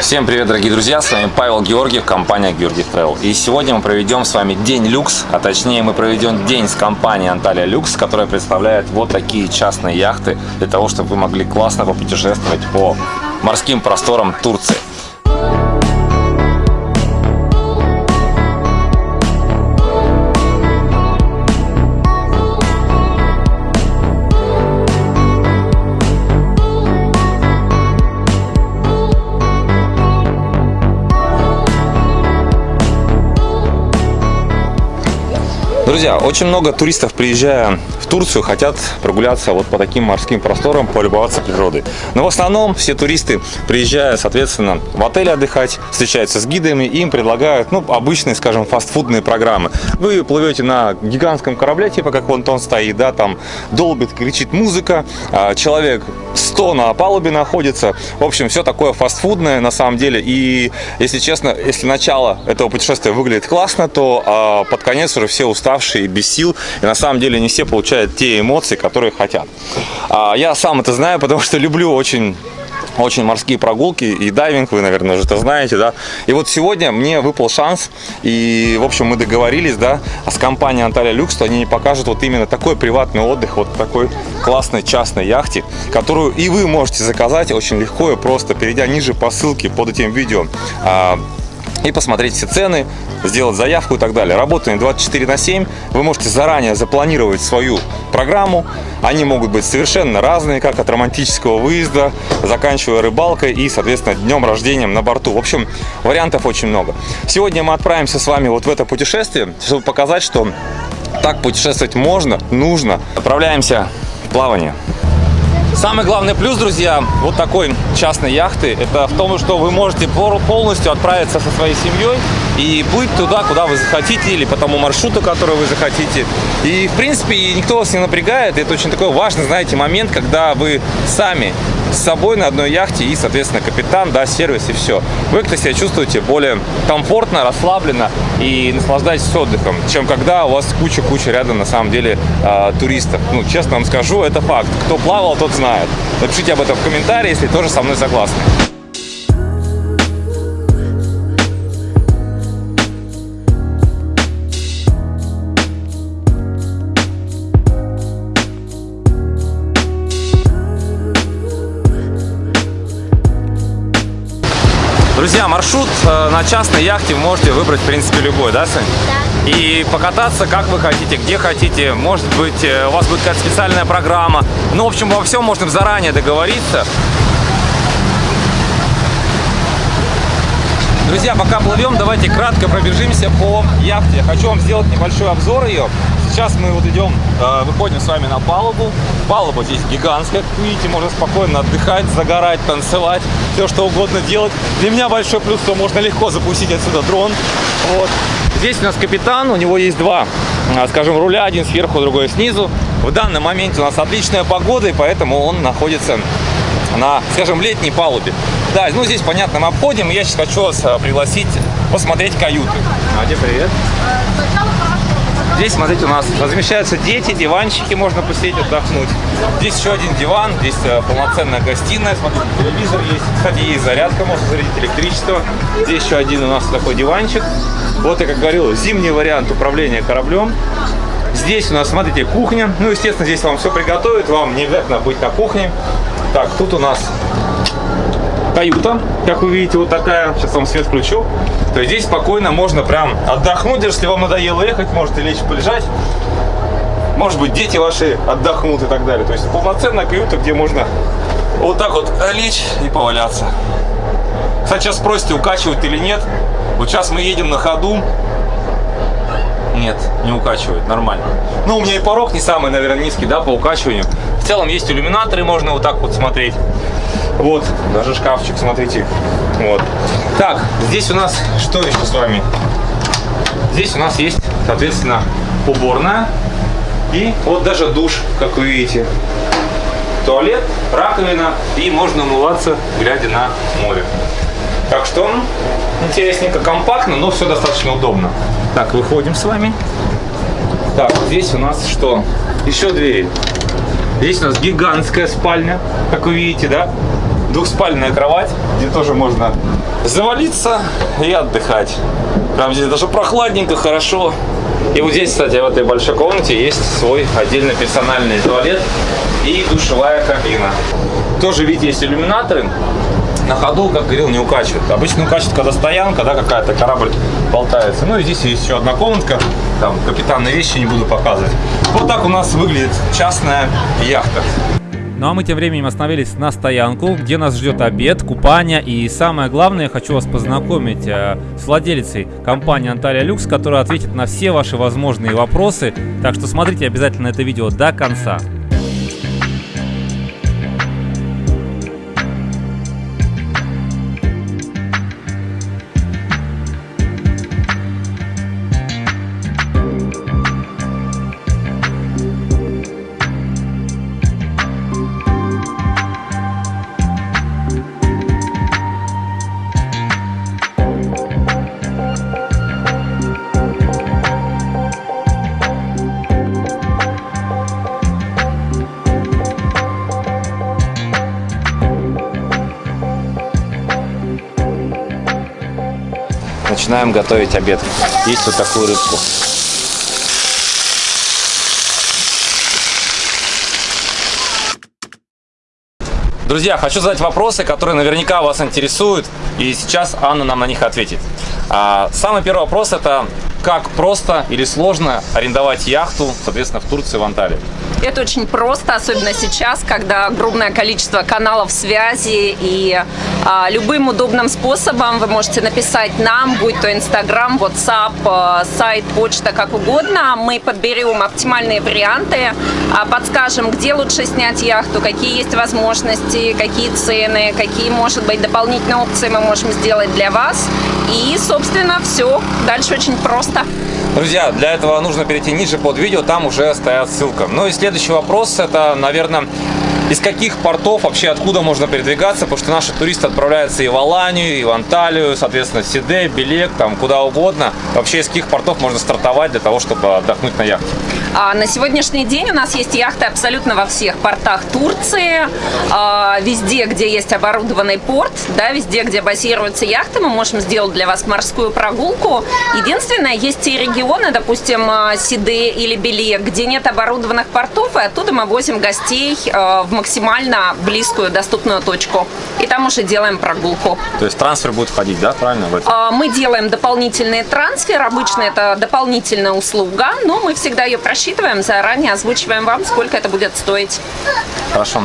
Всем привет, дорогие друзья! С вами Павел Георгиев, компания Георгиев Travel. И сегодня мы проведем с вами день люкс, а точнее мы проведем день с компанией Анталия Люкс, которая представляет вот такие частные яхты для того, чтобы вы могли классно попутешествовать по морским просторам Турции. Друзья, очень много туристов, приезжая Турцию, хотят прогуляться вот по таким морским просторам, полюбоваться природой. Но в основном все туристы, приезжая, соответственно, в отель отдыхать, встречаются с гидами, им предлагают, ну, обычные, скажем, фастфудные программы. Вы плывете на гигантском корабле, типа как вон он стоит, да, там долбит, кричит музыка, а человек 100 на палубе находится. В общем, все такое фастфудное на самом деле. И, если честно, если начало этого путешествия выглядит классно, то а, под конец уже все уставшие, без сил. И на самом деле не все получают те эмоции, которые хотят. А, я сам это знаю, потому что люблю очень очень морские прогулки и дайвинг, вы, наверное, уже это знаете, да. И вот сегодня мне выпал шанс, и, в общем, мы договорились, да, с компанией Анталия Люкс, что они покажут вот именно такой приватный отдых, вот такой классной частной яхте, которую и вы можете заказать очень легко и просто, перейдя ниже по ссылке под этим видео а, и посмотреть все цены, сделать заявку и так далее. Работаем 24 на 7. Вы можете заранее запланировать свою программу. Они могут быть совершенно разные, как от романтического выезда, заканчивая рыбалкой и, соответственно, днем рождения на борту. В общем, вариантов очень много. Сегодня мы отправимся с вами вот в это путешествие, чтобы показать, что так путешествовать можно, нужно. Отправляемся в плавание. Самый главный плюс, друзья, вот такой частной яхты, это в том, что вы можете полностью отправиться со своей семьей и плыть туда, куда вы захотите, или по тому маршруту, который вы захотите. И, в принципе, никто вас не напрягает. Это очень такой важный, знаете, момент, когда вы сами с собой на одной яхте и, соответственно, капитан, да, сервис и все. Вы как-то себя чувствуете более комфортно, расслабленно и наслаждаетесь отдыхом, чем когда у вас куча-куча рядом, на самом деле, э, туристов. Ну, честно вам скажу, это факт. Кто плавал, тот знает. Напишите об этом в комментарии, если тоже со мной согласны. Друзья, маршрут э, на частной яхте вы можете выбрать, в принципе, любой, да, Сань? Да. И покататься, как вы хотите, где хотите. Может быть, э, у вас будет какая-то специальная программа. Ну, в общем, во всем можно заранее договориться. Друзья, пока плывем, давайте кратко пробежимся по яхте. Хочу вам сделать небольшой обзор ее. Сейчас мы вот идем, э, выходим с вами на палубу. Палуба здесь гигантская, как видите, можно спокойно отдыхать, загорать, танцевать, все что угодно делать. Для меня большой плюс, что можно легко запустить отсюда дрон. Вот. Здесь у нас капитан, у него есть два, э, скажем, руля, один сверху, другой снизу. В данном моменте у нас отличная погода, и поэтому он находится на, скажем, летней палубе. Да, ну здесь, понятно, мы обходим. Я сейчас хочу вас э, пригласить посмотреть каюты. Надя, привет. Здесь, смотрите, у нас размещаются дети, диванчики, можно посидеть, отдохнуть. Здесь еще один диван, здесь э, полноценная гостиная, смотрите, телевизор есть. Кстати, есть зарядка, можно зарядить электричество. Здесь еще один у нас такой диванчик. Вот, я как говорил, зимний вариант управления кораблем. Здесь у нас, смотрите, кухня. Ну, естественно, здесь вам все приготовят, вам не обязательно быть на кухне. Так, тут у нас каюта, как вы видите, вот такая. Сейчас вам свет включу. То есть здесь спокойно можно прям отдохнуть, если вам надоело ехать, можете лечь полежать. Может быть, дети ваши отдохнут и так далее. То есть полноценная каюта, где можно вот так вот лечь и поваляться. Кстати, сейчас спросите, укачивают или нет. Вот сейчас мы едем на ходу. Нет, не укачивает, нормально. Ну, у меня и порог не самый, наверное, низкий, да, по укачиванию. В целом есть иллюминаторы, можно вот так вот смотреть. Вот, даже шкафчик, смотрите. Вот. Так, здесь у нас что еще с вами? Здесь у нас есть, соответственно, уборная. И вот даже душ, как вы видите. Туалет, раковина. И можно умываться, глядя на море. Так что интересненько, компактно, но все достаточно удобно. Так, выходим с вами. Так, здесь у нас что? Еще дверь. Здесь у нас гигантская спальня, как вы видите, да? Двухспальная кровать, где тоже можно завалиться и отдыхать. Прям здесь даже прохладненько, хорошо. И вот здесь, кстати, в этой большой комнате есть свой отдельно персональный туалет и душевая кабина. Тоже, видите, есть иллюминаторы. На ходу, как говорил, не укачивает. Обычно укачивает, когда стоянка, да, какая-то корабль болтается. Ну и здесь есть еще одна комнатка. Там капитанные вещи не буду показывать. Вот так у нас выглядит частная яхта. Ну а мы тем временем остановились на стоянку, где нас ждет обед, купание и самое главное, я хочу вас познакомить э, с владелицей компании Анталия Люкс, которая ответит на все ваши возможные вопросы. Так что смотрите обязательно это видео до конца. Начинаем готовить обед. Есть вот такую рыбку. Друзья, хочу задать вопросы, которые наверняка вас интересуют, и сейчас Анна нам на них ответит. А, самый первый вопрос это как просто или сложно арендовать яхту, соответственно, в Турции, в Анталии? Это очень просто, особенно сейчас, когда огромное количество каналов связи и а, любым удобным способом вы можете написать нам, будь то Инстаграм, WhatsApp, а, сайт, почта, как угодно. Мы подберем оптимальные варианты, а, подскажем, где лучше снять яхту, какие есть возможности, какие цены, какие, может быть, дополнительные опции мы можем сделать для вас. И, собственно, все. Дальше очень просто. Друзья, для этого нужно перейти ниже под видео, там уже стоят ссылка. Ну и следующий вопрос, это, наверное, из каких портов вообще откуда можно передвигаться, потому что наши туристы отправляются и в Аланию, и в Анталию, соответственно, Сиде, Белек, там куда угодно. Вообще из каких портов можно стартовать для того, чтобы отдохнуть на яхте? А на сегодняшний день у нас есть яхты абсолютно во всех портах Турции, а, везде, где есть оборудованный порт, да, везде, где базируются яхты, мы можем сделать для вас морскую прогулку. Единственное, есть те регионы, допустим, а, Сиде или Белек, где нет оборудованных портов, и оттуда мы возим гостей а, в максимально близкую доступную точку. И там уже делаем прогулку. То есть трансфер будет входить, да, правильно? В это? Мы делаем дополнительный трансфер. Обычно это дополнительная услуга, но мы всегда ее просчитываем заранее, озвучиваем вам, сколько это будет стоить. Хорошо.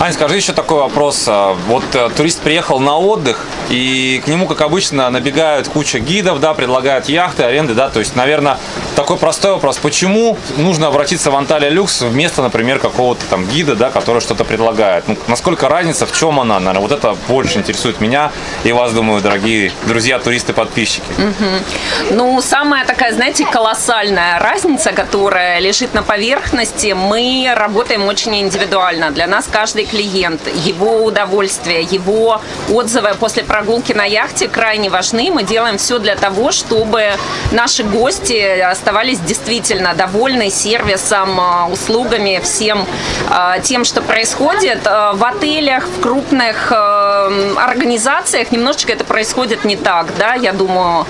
Аня, скажи еще такой вопрос. Вот э, турист приехал на отдых, и к нему, как обычно, набегают куча гидов, да, предлагают яхты, аренды, да, то есть, наверное, такой простой вопрос. Почему нужно обратиться в Анталия Люкс вместо, например, какого-то там гида, да, который что-то предлагает? Ну, насколько разница, в чем она, наверное, вот это больше интересует меня и вас, думаю, дорогие друзья, туристы, подписчики. Угу. Ну, самая такая, знаете, колоссальная разница, которая лежит на поверхности, мы работаем очень индивидуально. Для нас каждый клиент, его удовольствие, его отзывы после прогулки на яхте крайне важны. Мы делаем все для того, чтобы наши гости оставались действительно довольны сервисом, а, услугами, всем а, тем, что происходит. А, в отелях, в крупных организациях немножечко это происходит не так. Да? Я думаю,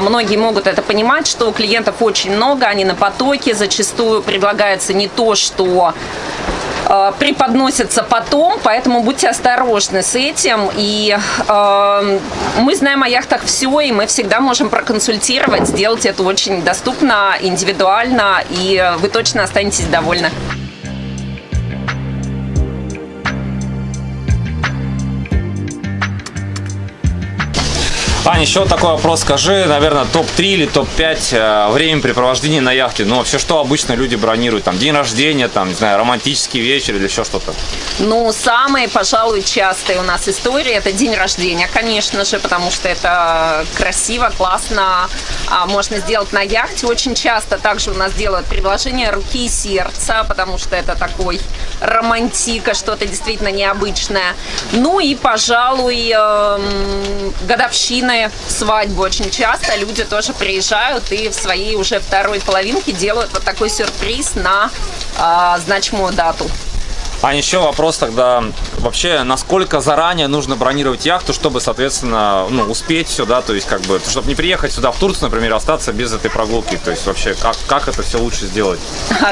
многие могут это понимать, что клиентов очень много, они на потоке, зачастую предлагается не то, что э, потом, поэтому будьте осторожны с этим. И э, мы знаем о яхтах все, и мы всегда можем проконсультировать, сделать это очень доступно, индивидуально, и вы точно останетесь довольны. Аня, еще такой вопрос. Скажи, наверное, топ-3 или топ-5 э, времяпрепровождений на яхте. Ну, вообще, что обычно люди бронируют? Там, день рождения, там, не знаю, романтический вечер или еще что-то? Ну, самые, пожалуй, частые у нас истории – это день рождения, конечно же, потому что это красиво, классно, а, можно сделать на яхте. Очень часто также у нас делают предложение руки и сердца, потому что это такой романтика, что-то действительно необычное. Ну и, пожалуй, эм, планы свадьбы очень часто люди тоже приезжают и в своей уже второй половинке делают вот такой сюрприз на э, значимую дату. А еще вопрос тогда, вообще, насколько заранее нужно бронировать яхту, чтобы, соответственно, ну, успеть все, да, то есть, как бы, чтобы не приехать сюда в Турцию, например, остаться без этой прогулки, то есть, вообще, как, как это все лучше сделать?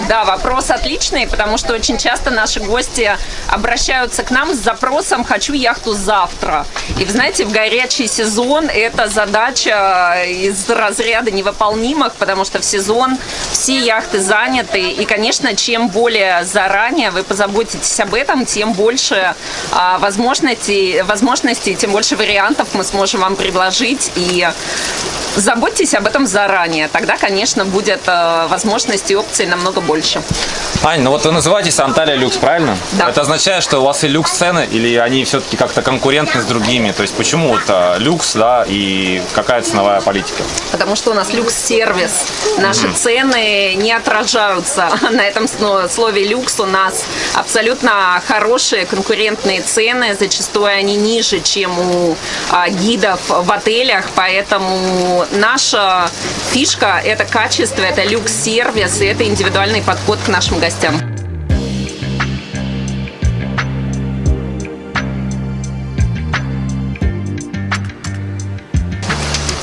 Да, вопрос отличный, потому что очень часто наши гости обращаются к нам с запросом «хочу яхту завтра». И, вы знаете, в горячий сезон эта задача из разряда невыполнимых, потому что в сезон все яхты заняты, и, конечно, чем более заранее вы позаботитесь заботитесь об этом, тем больше а, возможностей, возможностей, тем больше вариантов мы сможем вам предложить. И заботьтесь об этом заранее. Тогда, конечно, будет э, возможностей и опций намного больше. Ань, ну вот вы называетесь Анталия Люкс, правильно? Да. Это означает, что у вас и люкс-цены, или они все-таки как-то конкурентны с другими? То есть почему вот а, люкс, да, и какая ценовая политика? Потому что у нас люкс-сервис. Наши mm-hmm. цены не отражаются на этом слове люкс. У нас абсолютно хорошие конкурентные цены. Зачастую они ниже, чем у а, гидов в отелях. Поэтому наша фишка – это качество, это люкс-сервис, и это индивидуальный подход к нашим гостям.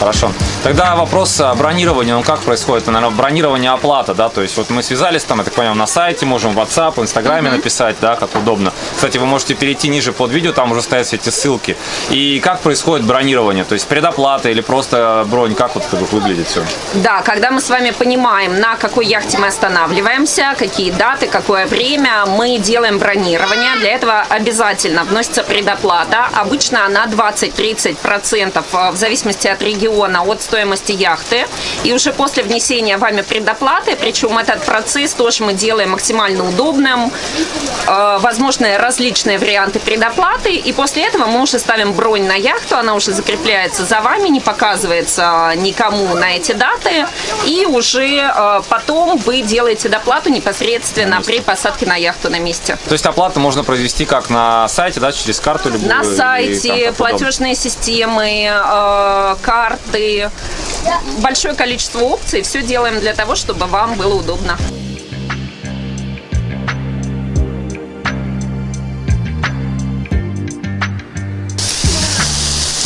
Хорошо. Тогда вопрос бронирования, ну как происходит? Наверное, бронирование оплата, да, то есть вот мы связались там, я так понимаю, на сайте, можем в WhatsApp, в Инстаграме mm-hmm. написать, да, как удобно. Кстати, вы можете перейти ниже под видео, там уже стоят все эти ссылки. И как происходит бронирование? То есть предоплата или просто бронь, как вот это выглядит все? Да, когда мы с вами понимаем, на какой яхте мы останавливаемся, какие даты, какое время, мы делаем бронирование. Для этого обязательно вносится предоплата. Обычно она 20-30% э, в зависимости от региона миллиона от стоимости яхты. И уже после внесения вами предоплаты, причем этот процесс тоже мы делаем максимально удобным, э, возможны различные варианты предоплаты. И после этого мы уже ставим бронь на яхту, она уже закрепляется за вами, не показывается никому на эти даты. И уже э, потом вы делаете доплату непосредственно при посадке на яхту на месте. То есть оплату можно произвести как на сайте, да, через карту любую? На сайте, платежные системы, э, карты карты, большое количество опций. Все делаем для того, чтобы вам было удобно.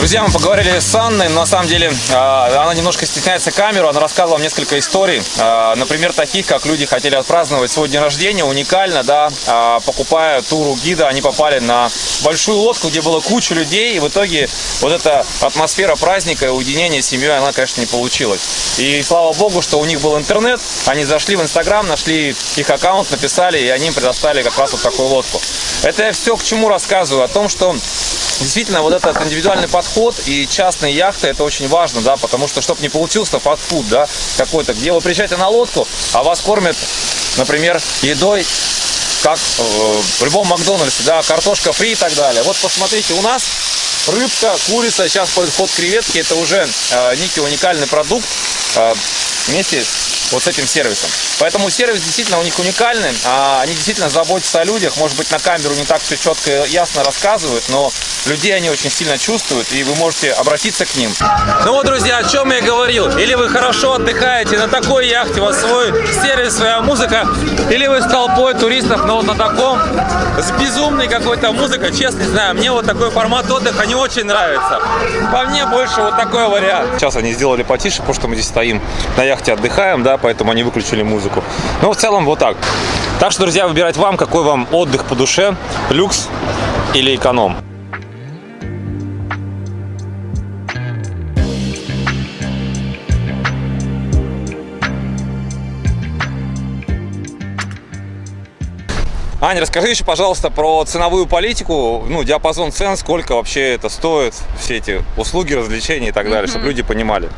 Друзья, мы поговорили с Анной, но на самом деле а, она немножко стесняется камеру, она рассказывала несколько историй, а, например, таких, как люди хотели отпраздновать свой день рождения, уникально, да, а, покупая туру гида, они попали на большую лодку, где было куча людей, и в итоге вот эта атмосфера праздника и уединения с семьей, она, конечно, не получилась. И слава богу, что у них был интернет, они зашли в Инстаграм, нашли их аккаунт, написали, и они им предоставили как раз вот такую лодку. Это я все к чему рассказываю, о том, что действительно вот этот индивидуальный подход и частные яхты это очень важно, да, потому что чтобы не получился фастфуд, да, какой-то, где вы приезжаете на лодку, а вас кормят, например, едой как э, в любом Макдональдсе, да, картошка фри и так далее. Вот посмотрите, у нас рыбка, курица, сейчас подход креветки, это уже э, некий уникальный продукт э, вместе вот с этим сервисом. Поэтому сервис действительно у них уникальный, а они действительно заботятся о людях, может быть на камеру не так все четко и ясно рассказывают, но людей они очень сильно чувствуют, и вы можете обратиться к ним. Ну вот, друзья, о чем я говорил. Или вы хорошо отдыхаете на такой яхте, у вас свой сервис, своя музыка, или вы с толпой туристов, но вот на таком, с безумной какой-то музыкой, честно не знаю, мне вот такой формат отдыха не очень нравится. По мне больше вот такой вариант. Сейчас они сделали потише, потому что мы здесь стоим на яхте, отдыхаем, да, поэтому они выключили музыку. Но в целом вот так. Так что, друзья, выбирать вам, какой вам отдых по душе, люкс или эконом. Аня, расскажи еще, пожалуйста, про ценовую политику, ну, диапазон цен, сколько вообще это стоит, все эти услуги, развлечения и так далее, mm -hmm. чтобы люди понимали.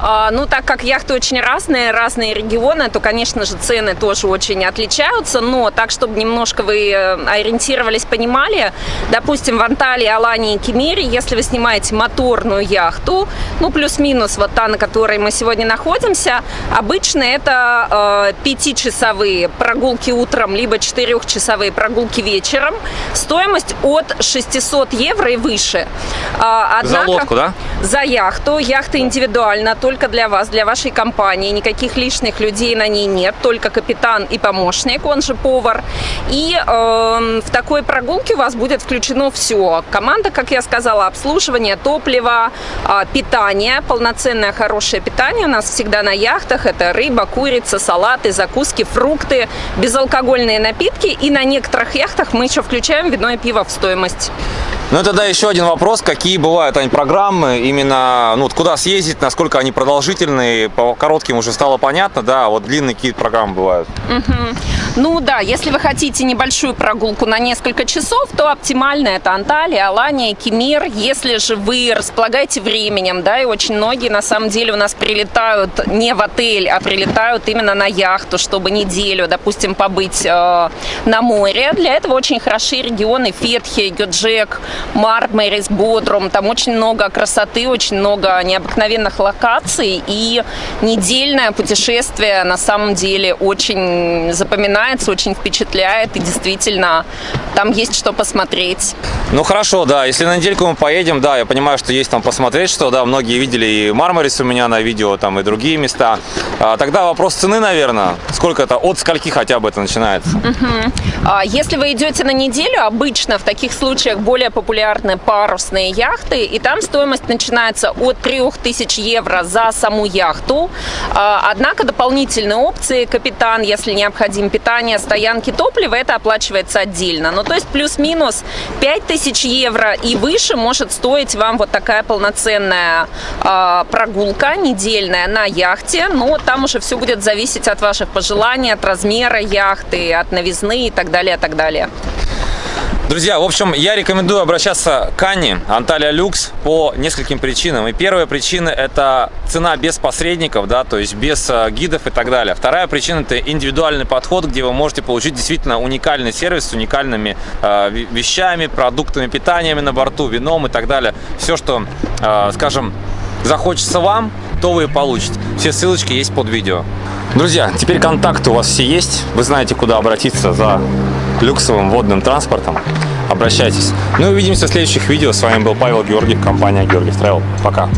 А, ну, так как яхты очень разные, разные регионы, то, конечно же, цены тоже очень отличаются, но так, чтобы немножко вы э, ориентировались, понимали, допустим, в Анталии, Алании и Кемере, если вы снимаете моторную яхту, ну, плюс-минус вот та, на которой мы сегодня находимся, обычно это э, пятичасовые прогулки утром, либо четырехчасовые прогулки вечером, стоимость от 600 евро и выше. А, однако, за лодку, да? за яхту. Яхта индивидуальна, только для вас, для вашей компании. Никаких лишних людей на ней нет, только капитан и помощник, он же повар. И э, в такой прогулке у вас будет включено все. Команда, как я сказала, обслуживание, топливо, э, питание, полноценное хорошее питание у нас всегда на яхтах. Это рыба, курица, салаты, закуски, фрукты, безалкогольные напитки. И на некоторых яхтах мы еще включаем вино и пиво в стоимость. Ну, тогда еще один вопрос. Какие бывают они программы? Именно, ну, вот куда съездить, насколько они продолжительные? По коротким уже стало понятно, да, а вот длинные какие программы бывают? Ну да, если вы хотите небольшую прогулку на несколько часов, то оптимально это Анталия, Алания, Кемер. Если же вы располагаете временем, да, и очень многие на самом деле у нас прилетают не в отель, а прилетают именно на яхту, чтобы неделю, допустим, побыть э, на море. Для этого очень хороши регионы Фетхи, Гюджек, Мармарис, Бодрум. Там очень много красоты, очень много необыкновенных локаций. И недельное путешествие на самом деле очень запоминается, очень впечатляет. И действительно, там есть что посмотреть. Ну хорошо, да, если на недельку мы поедем, да, я понимаю, что есть там посмотреть, что, да, многие видели и Мармарис у меня на видео, там и другие места. А, тогда вопрос цены, наверное, сколько это, от скольки хотя бы это начинается? А Если вы идете на неделю, обычно в таких случаях более популярны парусные яхты, и там стоимость начинается от 3000 евро за саму яхту. А, Однако дополнительные опции, капитан, если необходим питание, стоянки, топливо, это оплачивается отдельно. Ну, то есть плюс-минус 5000 евро и выше может стоить вам вот такая полноценная а, прогулка недельная на яхте. Но там уже все будет зависеть от ваших пожеланий, от размера яхты, от новизны и так далее, и так далее. Друзья, в общем, я рекомендую обращаться к Анне, Анталия Люкс, по нескольким причинам. И первая причина – это цена без посредников, да, то есть без э, гидов и так далее. Вторая причина – это индивидуальный подход, где вы можете получить действительно уникальный сервис с уникальными э, ве- вещами, продуктами, питаниями на борту, вином и так далее. Все, что, э, скажем, захочется вам, вы получите. Все ссылочки есть под видео. Друзья, теперь контакты у вас все есть. Вы знаете, куда обратиться за люксовым водным транспортом. Обращайтесь. Ну и увидимся в следующих видео. С вами был Павел Георгиев, компания Георгиев Travel. Пока.